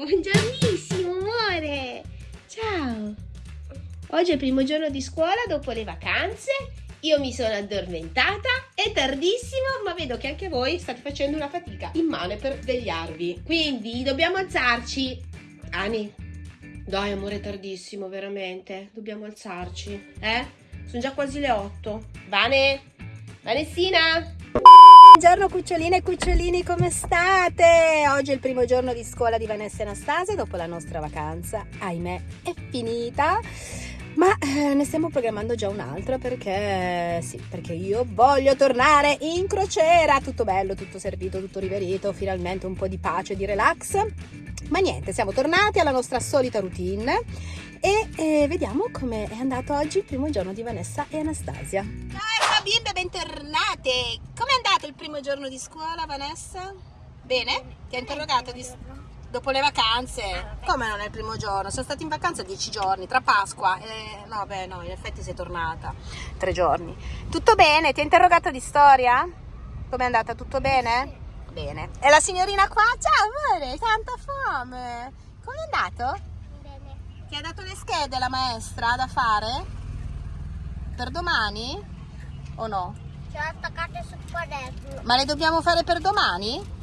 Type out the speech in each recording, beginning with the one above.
Buongiornissimo amore! Ciao! Oggi è il primo giorno di scuola dopo le vacanze. Io mi sono addormentata, è tardissimo, ma vedo che anche voi state facendo una fatica immane per svegliarvi. Quindi dobbiamo alzarci. Ani, dai amore, è tardissimo, veramente. Dobbiamo alzarci, eh? Sono già quasi le 8. Vane? Vanessina? Buongiorno cuccioline e cucciolini, come state? Oggi è il primo giorno di scuola di Vanessa e Anastasia dopo la nostra vacanza, ahimè, è finita. Ma eh, ne stiamo programmando già un'altra perché sì, perché io voglio tornare in crociera. Tutto bello, tutto servito, tutto riverito, finalmente un po' di pace, di relax. Ma niente, siamo tornati alla nostra solita routine e eh, vediamo come è andato oggi il primo giorno di Vanessa e Anastasia. Ciao bimbe, bentornate! Com'è andato il primo giorno di scuola, Vanessa? Bene? Ti ha interrogato di... dopo le vacanze? Come non è il primo giorno? Siamo stati in vacanza dieci giorni, tra Pasqua. Eh, no, beh, no, in effetti sei tornata. Tre giorni. Tutto bene? Ti ha interrogato di storia? Com'è andata? Tutto bene? Bene. E la signorina qua? Ciao amore, tanta fame. Com'è andato? Bene. Ti ha dato le schede la maestra da fare? Per domani? O no? Ce l'ho attaccate sul quaderno. Ma le dobbiamo fare per domani?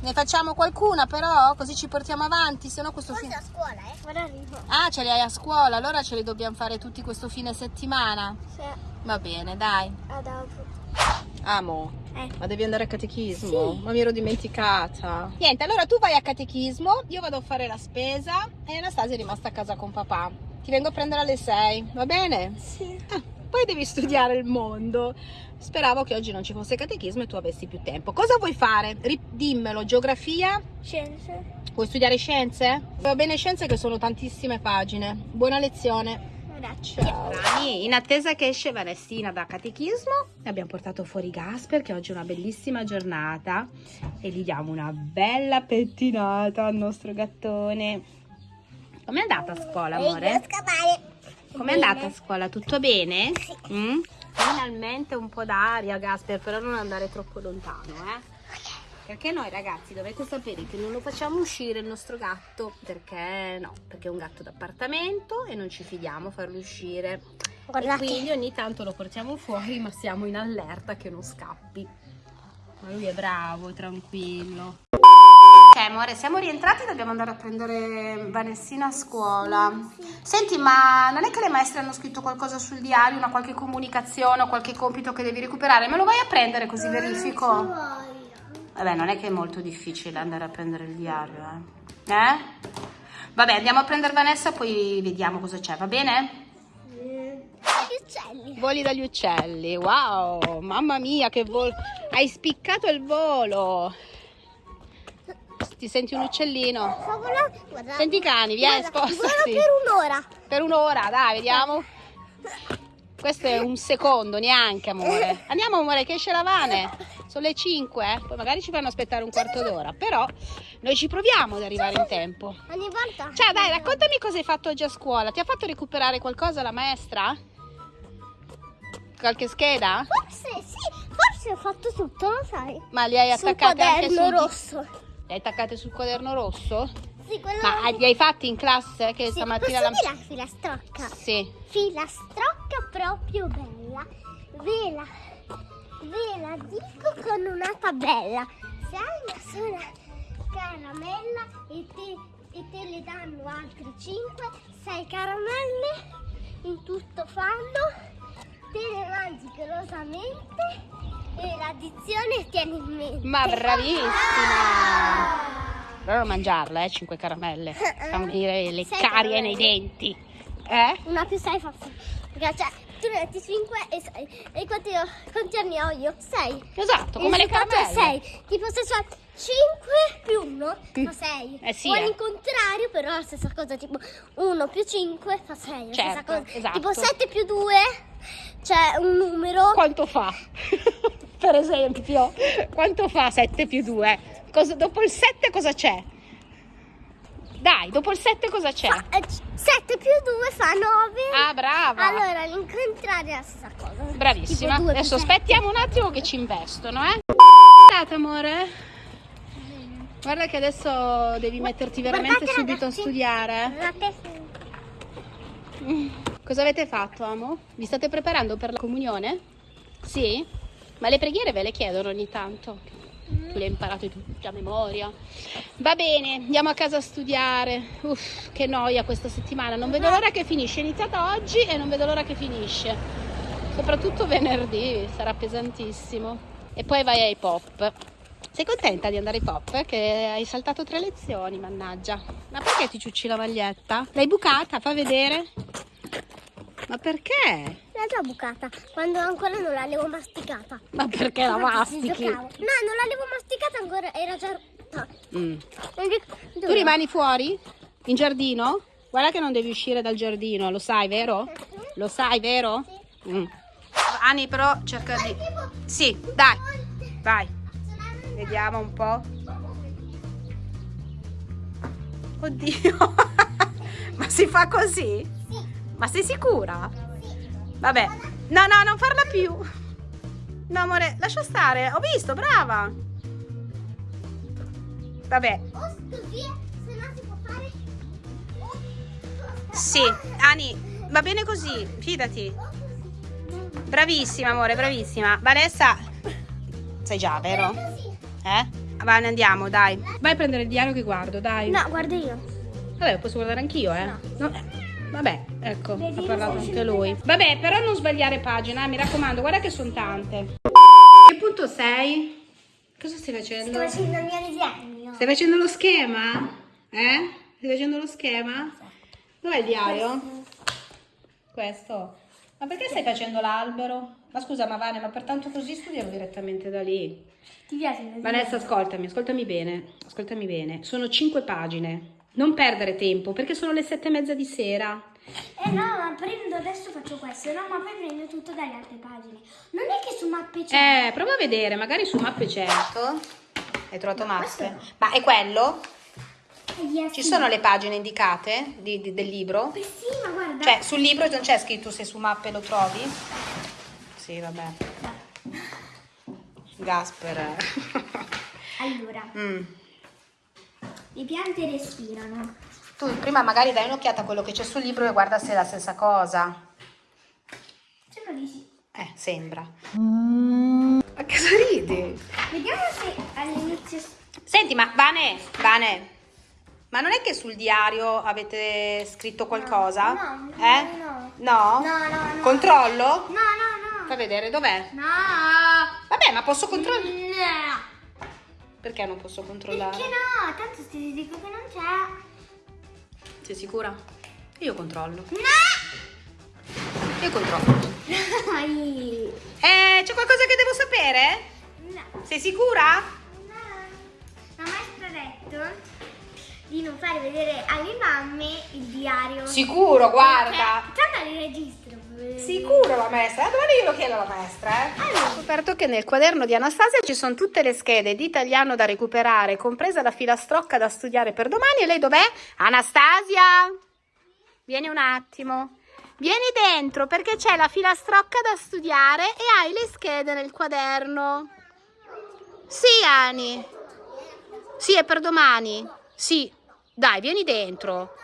Ne facciamo qualcuna però, così ci portiamo avanti, se no questo Forse fine... a scuola, eh? Ora arrivo. Ah, ce li hai a scuola, allora ce li dobbiamo fare tutti questo fine settimana. Sì, Va bene, dai. a dopo. Amo. Eh. Ma devi andare a catechismo? Sì. Ma mi ero dimenticata. Niente, allora tu vai a catechismo, io vado a fare la spesa e Anastasia è rimasta a casa con papà. Ti vengo a prendere alle 6, va bene? Sì. Ah, poi devi studiare il mondo. Speravo che oggi non ci fosse catechismo e tu avessi più tempo. Cosa vuoi fare? Dimmelo, geografia? Scienze. Vuoi studiare scienze? Va bene scienze che sono tantissime pagine. Buona lezione. Grazie. Ciao. In attesa che esce Vanessina da catechismo, abbiamo portato fuori Gasper che oggi è una bellissima giornata e gli diamo una bella pettinata al nostro gattone. Com'è andata a scuola, amore? scavare. Com'è andata a scuola? Tutto bene? Mm? Finalmente un po' d'aria, Gasper, però non andare troppo lontano, eh? Perché noi ragazzi dovete sapere che non lo facciamo uscire il nostro gatto, perché no, perché è un gatto d'appartamento e non ci fidiamo a farlo uscire. Guardate. E quindi ogni tanto lo portiamo fuori, ma siamo in allerta che non scappi. Ma lui è bravo, tranquillo. Ok amore, siamo rientrati, dobbiamo andare a prendere Vanessina a scuola. Senti, ma non è che le maestre hanno scritto qualcosa sul diario, una qualche comunicazione o qualche compito che devi recuperare? Me lo vai a prendere così verifico? Vabbè, non è che è molto difficile andare a prendere il diario, eh? Eh? Vabbè, andiamo a prendere Vanessa, poi vediamo cosa c'è, va bene? Gli uccelli. Voli dagli uccelli, wow, mamma mia che volo, hai spiccato il volo. Ti senti un uccellino? Guarda. Senti i cani, vieni, Guarda, volo spostati. per un'ora. Per un'ora, dai, vediamo. Questo è un secondo, neanche amore. Andiamo amore, che esce la Vane. Sono le 5, poi magari ci fanno aspettare un quarto d'ora, però noi ci proviamo ad arrivare in tempo. Ogni volta. Ciao, dai, raccontami cosa hai fatto oggi a scuola. Ti ha fatto recuperare qualcosa la maestra? Qualche scheda? Forse sì, forse ho fatto tutto, lo sai. Ma li hai Sul attaccate anche quaderno sul... rosso. Li hai attaccate sul quaderno rosso? Sì, quello Ma li hai fatti in classe? Che sì, stamattina la... la filastrocca? Sì. Filastrocca proprio bella. Ve la, ve la dico con una tabella. Se hai una sola caramella e te, e te le danno altre 5, 6 caramelle in tutto fanno, te le mangi golosamente e l'addizione tieni in mente. Ma bravissima! Però non mangiarla, eh, 5 caramelle. Fanno venire le Sei carie nei denti. Eh? Una più 6 fa 6. Perché cioè, tu ne metti 5 e 6. E quanti, quanti anni ho io? 6. Esatto, come le Il risultato caramelle. è 6. Tipo se so 5 più 1 fa 6. Eh sì, O eh. all'incontrario, però è la stessa cosa. Tipo 1 più 5 fa 6. La stessa Certo, esatto. Tipo 7 più 2 c'è un numero. Quanto fa? per esempio, quanto fa 7 più 2? Dopo il 7 cosa c'è? Dai, dopo il 7 cosa c'è? 7 più 2 fa 9. Ah, brava! Allora all'incontrario è la stessa cosa. Bravissima. Adesso sette. aspettiamo un attimo che ci investono, eh? Andate, amore? Guarda che adesso devi metterti veramente Guardate, subito a ragazzi. studiare. Guardate. Cosa avete fatto, amo? Vi state preparando per la comunione? Sì? Ma le preghiere ve le chiedono ogni tanto. Tu le hai imparate tutte a memoria. Va bene, andiamo a casa a studiare. Uff, che noia questa settimana. Non vedo l'ora che finisce. È iniziata oggi e non vedo l'ora che finisce. Soprattutto venerdì, sarà pesantissimo. E poi vai ai pop. Sei contenta di andare ai pop? Che hai saltato tre lezioni, mannaggia. Ma perché ti ciucci la maglietta? L'hai bucata? Fa vedere. Ma perché? L'ho già bucata, quando ancora non l'avevo masticata. Ma perché la mastichi? No, non l'avevo masticata ancora, era già... rotta. Mm. Tu rimani fuori? In giardino? Guarda che non devi uscire dal giardino, lo sai, vero? Lo sai, vero? Mm. Ani però cerca di... Sì, dai, vai. Vediamo un po'. Oddio, ma si fa così? Ma sei sicura? Vabbè, no, no, non farla più. No, amore, lascia stare. Ho visto, brava. Vabbè, O così, se no si può fare... sì, Ani, va bene così, fidati. Bravissima, amore, bravissima. Vanessa, sai già, vero? Eh? Va, ne andiamo, dai. Vai a prendere il diario che guardo, dai. No, guarda io. Vabbè, posso guardare anch'io, eh? No. No, Vabbè, ecco, ha parlato anche lui. Vabbè, però non sbagliare pagina, mi raccomando, guarda che sono tante. Che punto sei? Cosa stai facendo? Sto facendo il mio disegno. Stai facendo lo schema? Eh? Stai facendo lo schema? Dov'è il diario? Questo. Ma perché stai facendo l'albero? Ma scusa, ma Vane, ma per tanto così studiamo direttamente da lì. Ti piace Vanessa, ascoltami, ascoltami bene, ascoltami bene. Sono cinque pagine. Non perdere tempo, perché sono le sette e mezza di sera. Eh no, ma prendo adesso faccio questo, no, ma poi prendo tutto dalle altre pagine. Non è che su mappe c'è. Eh, prova a vedere, magari su mappe certo. Hai trovato questo mappe? Ma è quello? Yes. Ci sono le pagine indicate di- di- del libro? Eh sì, ma guarda. Cioè, sul libro non c'è scritto se su mappe lo trovi? Sì, vabbè. Gasper. Allora, Mm. Le piante respirano. Tu prima magari dai un'occhiata a quello che c'è sul libro e guarda se è la stessa cosa. Sembra di sì. Eh, sembra. Ma cosa ridi? Vediamo se all'inizio... Senti, ma Vane, Vane, ma non è che sul diario avete scritto qualcosa? no, no, eh? no. No? No, no, no. Controllo? No, no, Fa no. vedere dov'è? No. Vabbè, ma posso controllare. No. Perché non posso controllare? Perché no? Tanto ti dico che non c'è. Sei sicura? Io controllo. No! Io controllo. Dai. Eh, c'è qualcosa che devo sapere? No. Sei sicura? No. La maestra ha detto di non fare vedere alle mamme il diario. Sicuro, guarda. Tanto li registro. Sicuro la maestra, domani glielo chiedo alla maestra, eh? Ho scoperto che nel quaderno di Anastasia ci sono tutte le schede di italiano da recuperare, compresa la filastrocca da studiare per domani. E lei dov'è? Anastasia! Vieni un attimo. Vieni dentro perché c'è la filastrocca da studiare e hai le schede nel quaderno. Sì, Ani. Sì, è per domani. Sì. Dai, vieni dentro.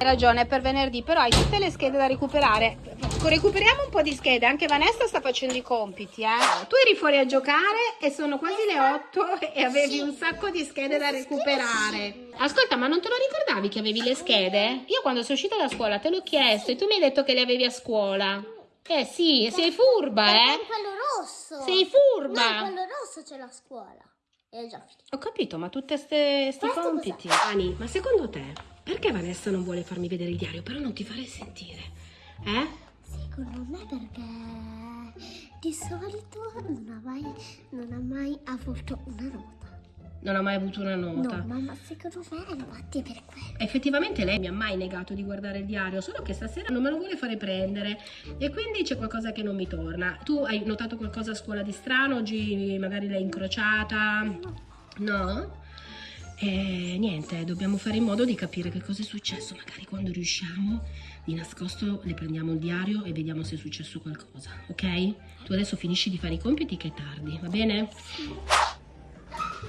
Hai ragione, è per venerdì, però hai tutte le schede da recuperare. Recuperiamo un po' di schede, anche Vanessa sta facendo i compiti, eh. Tu eri fuori a giocare e sono quasi le 8 e avevi un sacco di schede da recuperare. Ascolta, ma non te lo ricordavi che avevi le schede? Io quando sono uscita da scuola te l'ho chiesto e tu mi hai detto che le avevi a scuola. Eh sì, sei furba, Perché eh. quello rosso. Sei No, furba. in quello rosso c'è la scuola. E già finito. Ho capito, ma tutte ste, sti Questo compiti. Ani, ma secondo te, perché Vanessa non vuole farmi vedere il diario, però non ti fare sentire? Eh? Secondo me perché di solito non ha mai, non ha mai avuto una nota. Non ho mai avuto una nota. No, mamma, secondo me è per quello. Effettivamente lei mi ha mai negato di guardare il diario, solo che stasera non me lo vuole fare prendere e quindi c'è qualcosa che non mi torna. Tu hai notato qualcosa a scuola di strano? Oggi magari l'hai incrociata? No? E niente, dobbiamo fare in modo di capire che cosa è successo. Magari quando riusciamo, di nascosto le prendiamo il diario e vediamo se è successo qualcosa, ok? Tu adesso finisci di fare i compiti che è tardi, va bene?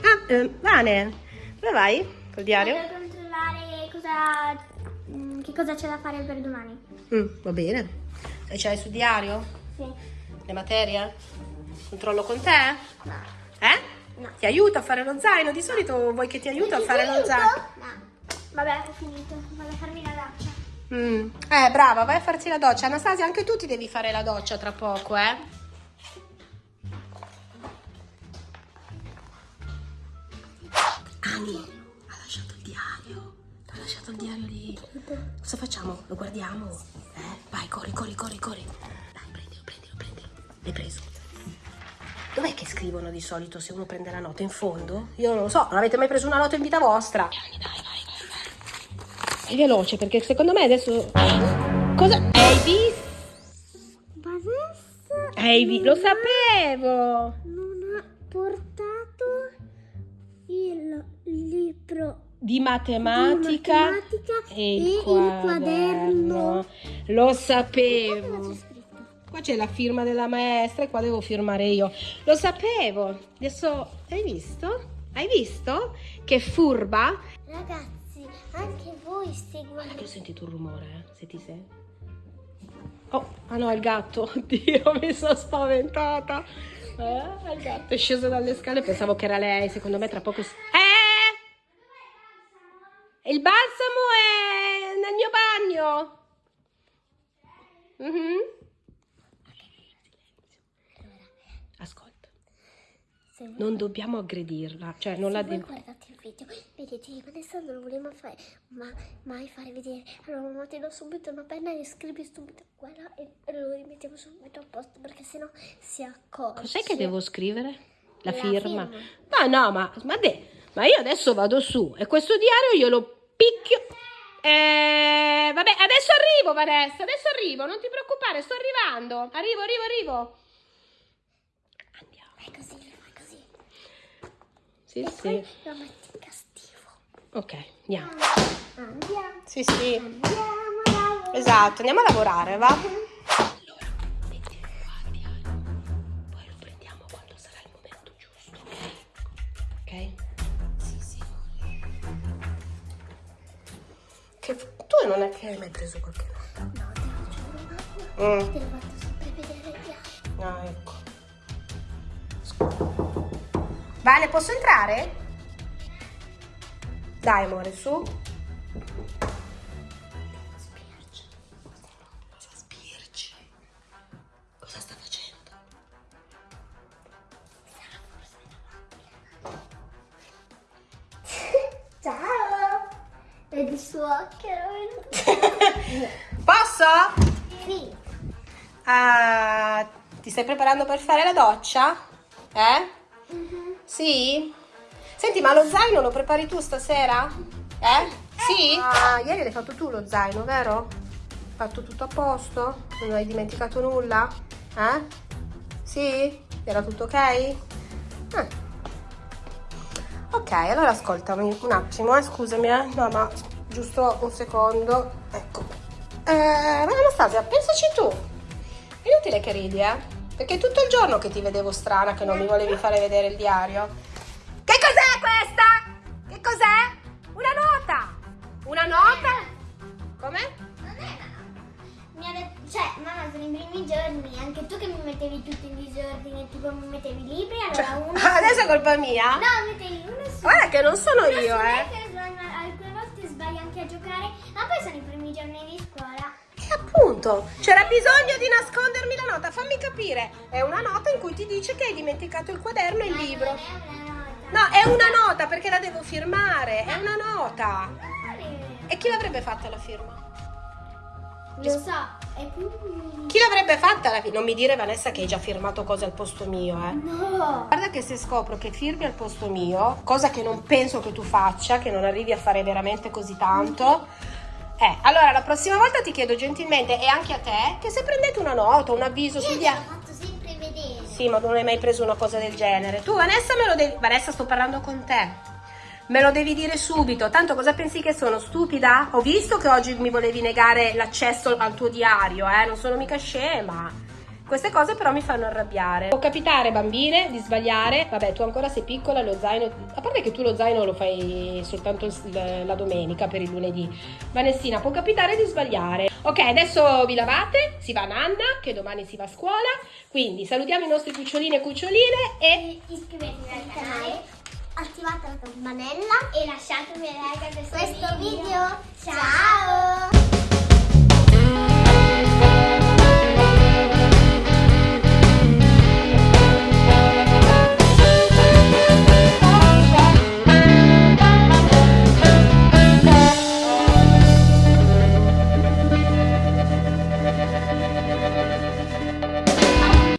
Ah, eh, Vane, dove vai col diario? Per controllare cosa, mm, che cosa c'è da fare per domani. Mm, va bene. E ce l'hai sul diario? Sì. Le materie? Controllo con te? No. Eh? No. Ti aiuta a fare lo zaino? Di solito vuoi che ti aiuti a fare lo zaino? No. Vabbè, ho finito. Vado a farmi la doccia. Mm. Eh, brava, vai a farti la doccia. Anastasia, anche tu ti devi fare la doccia tra poco, eh? Ani, ha lasciato il diario. Ha lasciato il diario lì. Cosa facciamo? Lo guardiamo? Eh? Vai, corri, corri, corri, corri. Dai, prendilo, prendilo, prendilo. L'hai preso? Dov'è che scrivono di solito se uno prende la nota? In fondo? Io non lo so, non avete mai preso una nota in vita vostra? Dai, dai, vai, vai, vai. Sei veloce perché secondo me adesso... Cosa? Hai visto? Ma adesso Hai vi- Lo sapevo! non ha portato il libro Di matematica, Di matematica e il, e il quaderno. quaderno. Lo sapevo. Qua c'è la firma della maestra e qua devo firmare io. Lo sapevo. Adesso hai visto? Hai visto? Che furba? Ragazzi, anche voi seguite. Che ho sentito un rumore, eh? Se ti sei. Oh, ah no, è il gatto. Oddio, mi sono spaventata. Eh, il gatto è sceso dalle scale, pensavo che era lei. Secondo me tra poco. Eh! Il balsamo è nel mio bagno. Mhm. Ascolta, Non dobbiamo aggredirla, cioè non la se voi devo. guardate il video, vedete Alessandro non voleva fare, ma, mai fare vedere. Allora mamma ti do subito una penna e scrivi subito quella e, e lo rimettiamo subito a posto perché sennò si accorge. Cos'è che devo scrivere? La, La firma. firma. Ma no, ma, ma, de- ma io adesso vado su e questo diario io lo picchio. Eh, vabbè, adesso arrivo Vanessa, adesso arrivo, non ti preoccupare, sto arrivando. Arrivo, arrivo, arrivo. Andiamo. Fai così, fai così. Sì, e sì. lo metti in castigo. Ok, andiamo. Andiamo, Sì, sì. andiamo a lavorare. Esatto, andiamo a lavorare, va? Allora, mettilo qua il diario. Poi lo prendiamo quando sarà il momento giusto, ok? Ok? Sì, sì. Che tu non è che hai mai preso qualche nota? No, te lo giuro, mamma. Mm. Te lo faccio sempre vedere diario. Ah, ecco. Vale, posso entrare? Dai, amore, su. Spirci? Cosa sta facendo? Ciao! Vedi su occhio? Posso? Sì. Ah, ti stai preparando per fare la doccia? Eh? Sì? Senti, ma lo zaino lo prepari tu stasera? Eh? Sì? Ah, ieri l'hai fatto tu lo zaino, vero? Fatto tutto a posto? Non hai dimenticato nulla? Eh? Sì? Era tutto ok? Ah. Ok, allora ascoltami un attimo, eh, scusami, eh. No, ma giusto un secondo. Ecco. Eh, ma Anastasia, pensaci tu. È inutile che ridi, eh? Perché è tutto il giorno che ti vedevo strana che non mi volevi fare vedere il diario. Che cos'è questa? Che cos'è? Una nota! Una nota? Come? Non. Mi ha detto, cioè, mamma, sono i primi giorni, anche tu che mi mettevi tutto in disordine, tipo mi mettevi i libri, allora Cioè, uno. adesso è colpa mia? No, mettevi uno su. Guarda che non sono uno io, su eh. che alcune volte sbagli anche a giocare, ma poi sono i primi giorni di scuola. Appunto, c'era bisogno di nascondermi la nota. Fammi capire. È una nota in cui ti dice che hai dimenticato il quaderno e il libro. No, è una nota perché la devo firmare. È una nota. E chi l'avrebbe fatta la firma? Lo so. Chi l'avrebbe fatta la firma? Non mi dire Vanessa che hai già firmato cose al posto mio, eh. No! Guarda che se scopro che firmi al posto mio, cosa che non penso che tu faccia, che non arrivi a fare veramente così tanto, eh, allora la prossima volta ti chiedo gentilmente e anche a te che se prendete una nota, un avviso Io diario. l'ho fatto sempre vedere. Sì, ma non hai mai preso una cosa del genere. Tu, Vanessa, me lo devi. Vanessa, sto parlando con te. Me lo devi dire subito. Tanto cosa pensi che sono? Stupida? Ho visto che oggi mi volevi negare l'accesso al tuo diario, eh? Non sono mica scema. Queste cose però mi fanno arrabbiare. Può capitare, bambine, di sbagliare. Vabbè, tu ancora sei piccola, lo zaino. A parte che tu lo zaino lo fai soltanto la domenica per il lunedì. Vanessina, può capitare di sbagliare. Ok, adesso vi lavate, si va a Nanna, che domani si va a scuola. Quindi salutiamo i nostri cucciolini e cuccioline e Iscrivetevi al canale, attivate la campanella e lasciatemi like a questo video. Ciao!